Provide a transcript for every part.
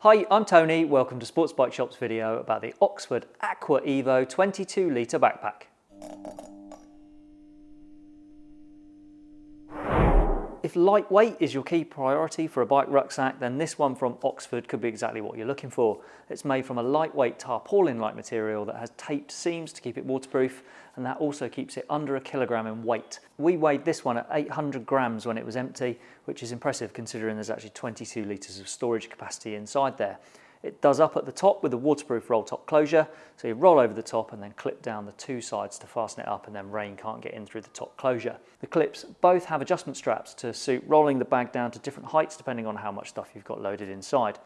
Hi, I'm Tony. Welcome to Sports Bike Shop's video about the Oxford Aqua Evo 22 litre backpack. If lightweight is your key priority for a bike rucksack, then this one from Oxford could be exactly what you're looking for. It's made from a lightweight tarpaulin-like material that has taped seams to keep it waterproof, and that also keeps it under a kilogram in weight. We weighed this one at 800 grams when it was empty, which is impressive considering there's actually 22 litres of storage capacity inside there. It does up at the top with a waterproof roll top closure, so you roll over the top and then clip down the two sides to fasten it up and then rain can't get in through the top closure. The clips both have adjustment straps to suit rolling the bag down to different heights depending on how much stuff you've got loaded inside.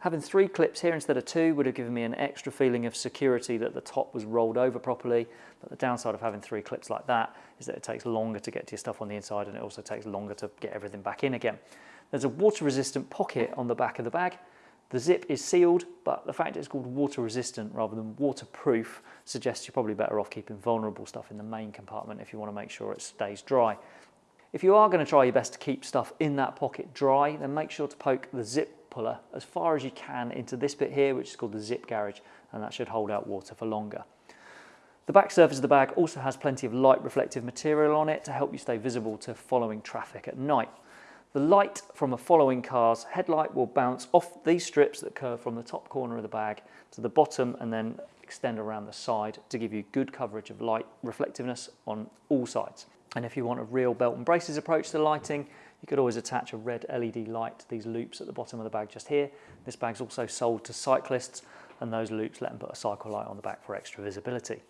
Having three clips here instead of two would have given me an extra feeling of security that the top was rolled over properly, but the downside of having three clips like that is that it takes longer to get to your stuff on the inside and it also takes longer to get everything back in again. There's a water resistant pocket on the back of the bag the zip is sealed, but the fact it's called water resistant rather than waterproof suggests you're probably better off keeping vulnerable stuff in the main compartment if you want to make sure it stays dry. If you are going to try your best to keep stuff in that pocket dry, then make sure to poke the zip puller as far as you can into this bit here, which is called the zip garage, and that should hold out water for longer. The back surface of the bag also has plenty of light reflective material on it to help you stay visible to following traffic at night. The light from a following car's headlight will bounce off these strips that curve from the top corner of the bag to the bottom and then extend around the side to give you good coverage of light reflectiveness on all sides. And if you want a real belt and braces approach to lighting, you could always attach a red LED light to these loops at the bottom of the bag just here. This bag's also sold to cyclists and those loops let them put a cycle light on the back for extra visibility.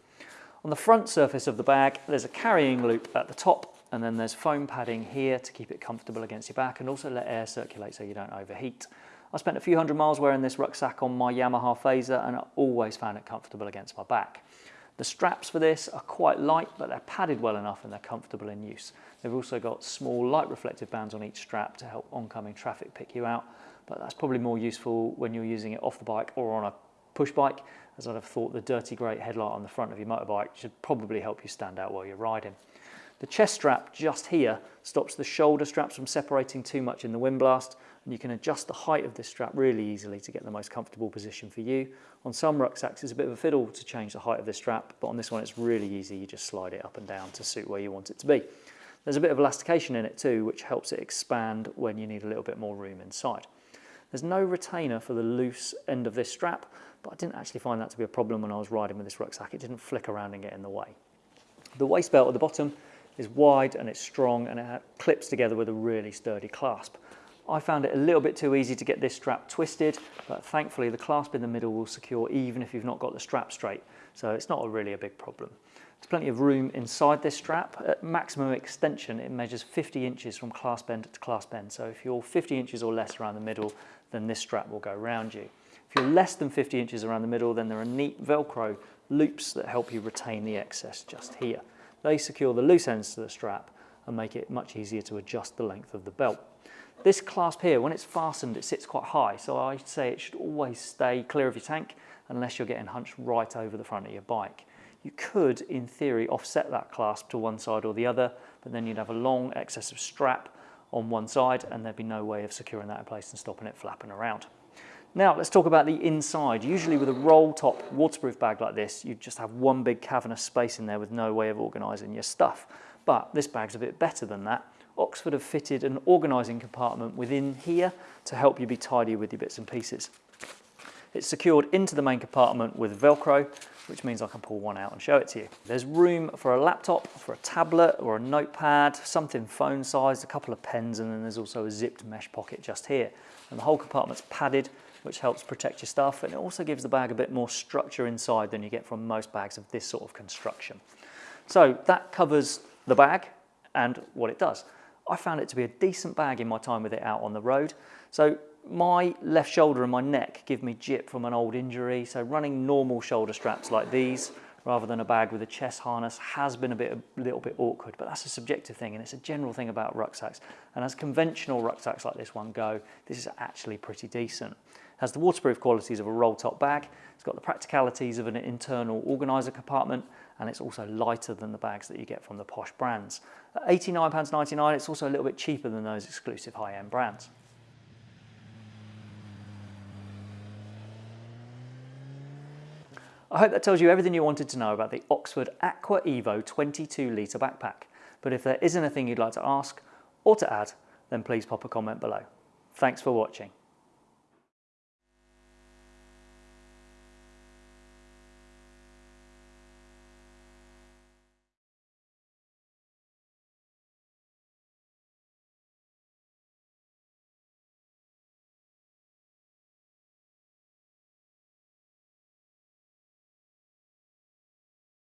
On the front surface of the bag, there's a carrying loop at the top and then there's foam padding here to keep it comfortable against your back and also let air circulate so you don't overheat. I spent a few hundred miles wearing this rucksack on my Yamaha Fazer and I always found it comfortable against my back. The straps for this are quite light, but they're padded well enough and they're comfortable in use. They've also got small light reflective bands on each strap to help oncoming traffic pick you out, but that's probably more useful when you're using it off the bike or on a push bike, as I'd have thought the dirty grey headlight on the front of your motorbike should probably help you stand out while you're riding. The chest strap just here stops the shoulder straps from separating too much in the wind blast and you can adjust the height of this strap really easily to get the most comfortable position for you. On some rucksacks it's a bit of a fiddle to change the height of this strap but on this one it's really easy, you just slide it up and down to suit where you want it to be. There's a bit of elastication in it too which helps it expand when you need a little bit more room inside. There's no retainer for the loose end of this strap but I didn't actually find that to be a problem when I was riding with this rucksack. It didn't flick around and get in the way. The waist belt at the bottom is wide and it's strong and it clips together with a really sturdy clasp. I found it a little bit too easy to get this strap twisted, but thankfully the clasp in the middle will secure even if you've not got the strap straight. So it's not a really a big problem. There's plenty of room inside this strap. At maximum extension, it measures 50 inches from clasp end to clasp end. So if you're 50 inches or less around the middle, then this strap will go around you. If you're less than 50 inches around the middle, then there are neat Velcro loops that help you retain the excess just here. They secure the loose ends to the strap and make it much easier to adjust the length of the belt. This clasp here, when it's fastened, it sits quite high, so I say it should always stay clear of your tank unless you're getting hunched right over the front of your bike. You could, in theory, offset that clasp to one side or the other, but then you'd have a long excess of strap on one side and there'd be no way of securing that in place and stopping it flapping around. Now let's talk about the inside. Usually with a roll top waterproof bag like this, you just have one big cavernous space in there with no way of organising your stuff. But this bag's a bit better than that. Oxford have fitted an organising compartment within here to help you be tidy with your bits and pieces. It's secured into the main compartment with Velcro, which means I can pull one out and show it to you. There's room for a laptop, for a tablet or a notepad, something phone sized, a couple of pens, and then there's also a zipped mesh pocket just here. And the whole compartment's padded which helps protect your stuff and it also gives the bag a bit more structure inside than you get from most bags of this sort of construction. So that covers the bag and what it does. I found it to be a decent bag in my time with it out on the road. So my left shoulder and my neck give me jip from an old injury. So running normal shoulder straps like these rather than a bag with a chest harness has been a bit a little bit awkward, but that's a subjective thing and it's a general thing about rucksacks. And as conventional rucksacks like this one go, this is actually pretty decent. It has the waterproof qualities of a roll top bag, it's got the practicalities of an internal organiser compartment, and it's also lighter than the bags that you get from the posh brands. At £89.99, it's also a little bit cheaper than those exclusive high-end brands. I hope that tells you everything you wanted to know about the Oxford Aqua Evo 22 litre backpack. But if there is anything you'd like to ask or to add, then please pop a comment below. Thanks for watching.